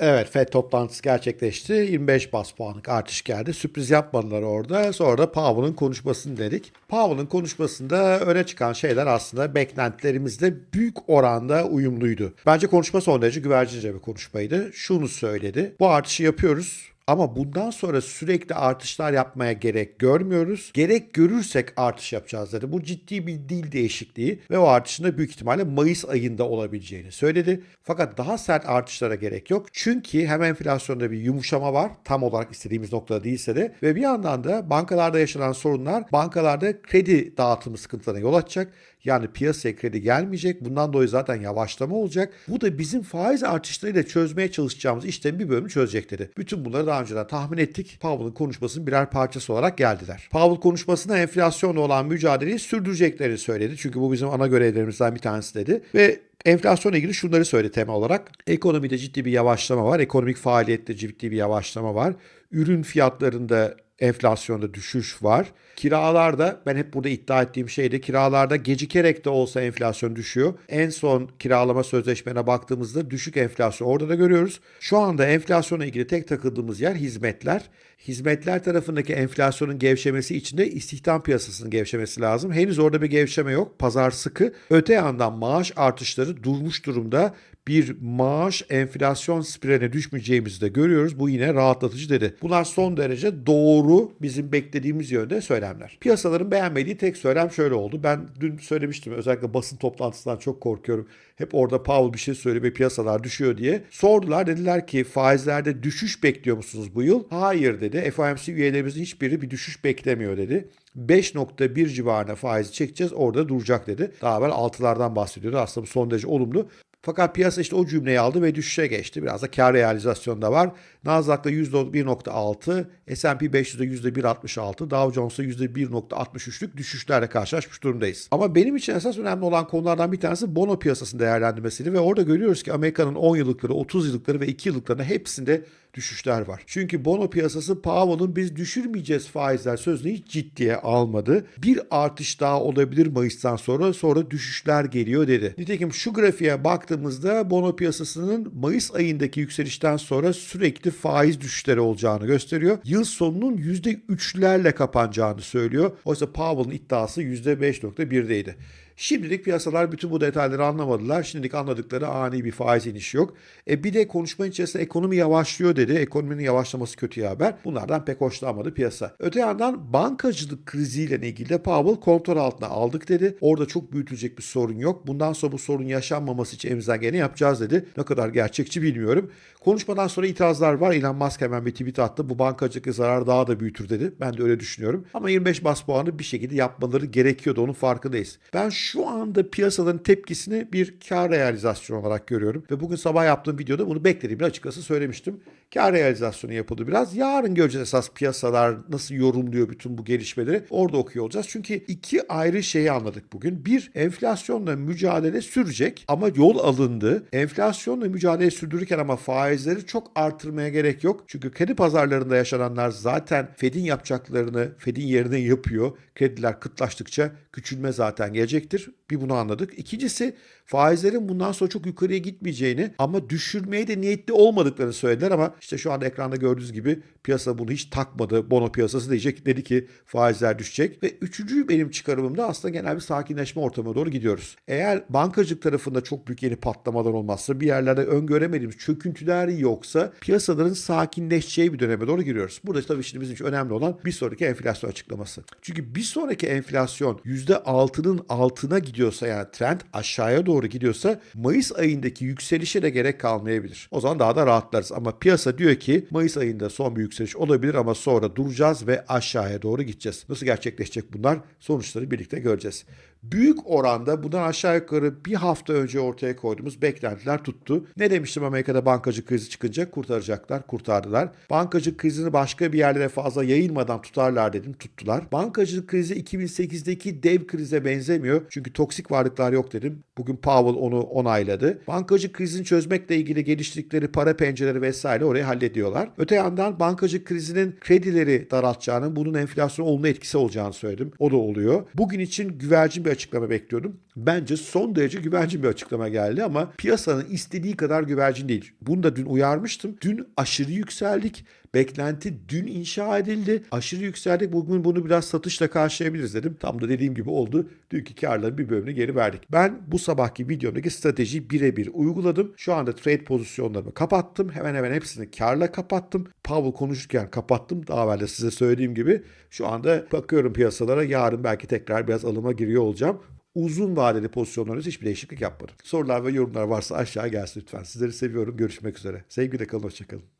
Evet FED toplantısı gerçekleşti. 25 bas puanlık artış geldi. Sürpriz yapmadılar orada. Sonra da Powell'ın konuşmasını dedik. Powell'ın konuşmasında öne çıkan şeyler aslında beklentilerimizle büyük oranda uyumluydu. Bence konuşma son derece güvercince bir konuşmaydı. Şunu söyledi. Bu artışı yapıyoruz. Ama bundan sonra sürekli artışlar yapmaya gerek görmüyoruz. Gerek görürsek artış yapacağız dedi. Bu ciddi bir dil değişikliği ve o artışın da büyük ihtimalle Mayıs ayında olabileceğini söyledi. Fakat daha sert artışlara gerek yok. Çünkü hem enflasyonda bir yumuşama var. Tam olarak istediğimiz noktada değilse de ve bir yandan da bankalarda yaşanan sorunlar bankalarda kredi dağıtımı sıkıntılarına yol açacak. Yani piyasaya kredi gelmeyecek. Bundan dolayı zaten yavaşlama olacak. Bu da bizim faiz artışlarıyla çözmeye çalışacağımız işlemin bir bölümü çözecek dedi. Bütün bunları daha önceden tahmin ettik. Powell'ın konuşmasının birer parçası olarak geldiler. Powell konuşmasında enflasyonla olan mücadeleyi sürdüreceklerini söyledi. Çünkü bu bizim ana görevlerimizden bir tanesi dedi. Ve Enflasyonla ilgili şunları söyledi tema olarak. Ekonomide ciddi bir yavaşlama var. Ekonomik faaliyette ciddi bir yavaşlama var. Ürün fiyatlarında enflasyonda düşüş var. Kiralarda ben hep burada iddia ettiğim şeyde kiralarda gecikerek de olsa enflasyon düşüyor. En son kiralama sözleşmene baktığımızda düşük enflasyon orada da görüyoruz. Şu anda enflasyona ilgili tek takıldığımız yer hizmetler. Hizmetler tarafındaki enflasyonun gevşemesi için de istihdam piyasasının gevşemesi lazım. Henüz orada bir gevşeme yok. Pazar sıkı. Öte yandan maaş artışları durmuş durumda bir maaş enflasyon spiraline düşmeyeceğimizi de görüyoruz. Bu yine rahatlatıcı dedi. Bunlar son derece doğru bizim beklediğimiz yönde söylemler. Piyasaların beğenmediği tek söylem şöyle oldu. Ben dün söylemiştim özellikle basın toplantısından çok korkuyorum. Hep orada Powell bir şey söylüyor ve piyasalar düşüyor diye. Sordular dediler ki faizlerde düşüş bekliyor musunuz bu yıl? Hayır dedi. FOMC üyelerimizin hiçbiri bir düşüş beklemiyor dedi. 5.1 civarına faizi çekeceğiz orada duracak dedi. Daha evvel 6'lardan bahsediyordu. Aslında bu son derece olumlu. Fakat piyasa işte o cümleyi aldı ve düşüşe geçti. Biraz da kar realizasyonda var. Nasdaq'ta %1.6, S&P 500'de %1.66, Dow Jones'ta %1.63'lük düşüşlerle karşılaşmış durumdayız. Ama benim için esas önemli olan konulardan bir tanesi bono piyasasının değerlendirmesiydi ve orada görüyoruz ki Amerika'nın 10 yıllıkları, 30 yıllıkları ve 2 yıllıklarında hepsinde düşüşler var. Çünkü bono piyasası Powell'ın biz düşürmeyeceğiz faizler sözünü hiç ciddiye almadı. Bir artış daha olabilir Mayıs'tan sonra sonra düşüşler geliyor dedi. Nitekim şu grafiğe baktığımızda bono piyasasının Mayıs ayındaki yükselişten sonra sürekli faiz düşüşleri olacağını gösteriyor. Yıl sonunun %3'lerle kapanacağını söylüyor. Oysa Powell'ın iddiası %5.1'deydi. Şimdilik piyasalar bütün bu detayları anlamadılar. Şimdilik anladıkları ani bir faiz inişi yok. E bir de konuşma içerisinde ekonomi yavaşlıyor dedi. Ekonominin yavaşlaması kötü haber. Bunlardan pek hoşlanmadı piyasa. Öte yandan bankacılık kriziyle ilgili de Powell kontrol altına aldık dedi. Orada çok büyütülecek bir sorun yok. Bundan sonra bu sorun yaşanmaması için elimizden geleni yapacağız dedi. Ne kadar gerçekçi bilmiyorum. Konuşmadan sonra itirazlar var. Elon Musk hemen bir tweet attı. Bu bankacılık zararı daha da büyütür dedi. Ben de öyle düşünüyorum. Ama 25 bas puanı bir şekilde yapmaları gerekiyordu. Onun farkındayız. Ben şu anda piyasaların tepkisini bir kar realizasyonu olarak görüyorum. Ve bugün sabah yaptığım videoda bunu beklediğimi açıkçası söylemiştim. Kar realizasyonu yapıldı biraz. Yarın göreceğiz esas piyasalar nasıl yorumluyor bütün bu gelişmeleri. Orada okuyor olacağız. Çünkü iki ayrı şeyi anladık bugün. Bir, enflasyonla mücadele sürecek ama yol alındı. Enflasyonla mücadele sürdürürken ama faizleri çok artırmaya gerek yok. Çünkü kredi pazarlarında yaşananlar zaten Fed'in yapacaklarını Fed'in yerine yapıyor. Krediler kıtlaştıkça küçülme zaten gelecektir. Bir bunu anladık. İkincisi faizlerin bundan sonra çok yukarıya gitmeyeceğini ama düşürmeye de niyetli olmadıklarını söylediler ama işte şu anda ekranda gördüğünüz gibi piyasa bunu hiç takmadı. Bono piyasası diyecek dedi ki faizler düşecek ve üçüncü benim çıkarımımda aslında genel bir sakinleşme ortamına doğru gidiyoruz. Eğer bankacılık tarafında çok büyük yeni patlamalar olmazsa bir yerlerde öngöremediğimiz çöküntüler yoksa piyasaların sakinleşeceği bir döneme doğru giriyoruz. Burada tabii şimdi bizim için önemli olan bir sonraki enflasyon açıklaması. Çünkü bir sonraki enflasyon %6'nın altına gidiyorsa yani trend aşağıya doğru gidiyorsa Mayıs ayındaki yükselişe de gerek kalmayabilir. O zaman daha da rahatlarız ama piyasa diyor ki Mayıs ayında son bir yükseliş olabilir ama sonra duracağız ve aşağıya doğru gideceğiz. Nasıl gerçekleşecek bunlar? Sonuçları birlikte göreceğiz. Büyük oranda bundan aşağı yukarı bir hafta önce ortaya koyduğumuz beklentiler tuttu. Ne demiştim Amerika'da bankacı krizi çıkınca kurtaracaklar, kurtardılar. Bankacı krizini başka bir yerlere fazla yayılmadan tutarlar dedim, tuttular. Bankacılık krizi 2008'deki dev krize benzemiyor. Çünkü toksik varlıklar yok dedim. Bugün Powell onu onayladı. Bankacı krizini çözmekle ilgili geliştirdikleri para pencereleri vesaire orayı hallediyorlar. Öte yandan bankacı krizinin kredileri daraltacağını, bunun enflasyon olma etkisi olacağını söyledim. O da oluyor. Bugün için güvercin bir açıklama bekliyordum. Bence son derece güvercin bir açıklama geldi ama piyasanın istediği kadar güvercin değil. Bunu da dün uyarmıştım. Dün aşırı yükseldik. Beklenti dün inşa edildi. Aşırı yükseldik. Bugün bunu biraz satışla karşılayabiliriz dedim. Tam da dediğim gibi oldu. Dünkü karların bir bölümünü geri verdik. Ben bu sabahki videomdaki stratejiyi birebir uyguladım. Şu anda trade pozisyonlarımı kapattım. Hemen hemen hepsini karla kapattım. Powell konuşurken kapattım. Daha evvel de size söylediğim gibi. Şu anda bakıyorum piyasalara. Yarın belki tekrar biraz alıma giriyor olacağım uzun vadeli pozisyonlarınızda hiçbir değişiklik yapmadım. Sorular ve yorumlar varsa aşağı gelsin lütfen. Sizleri seviyorum. Görüşmek üzere. Sevgiyle kalın. Hoşçakalın.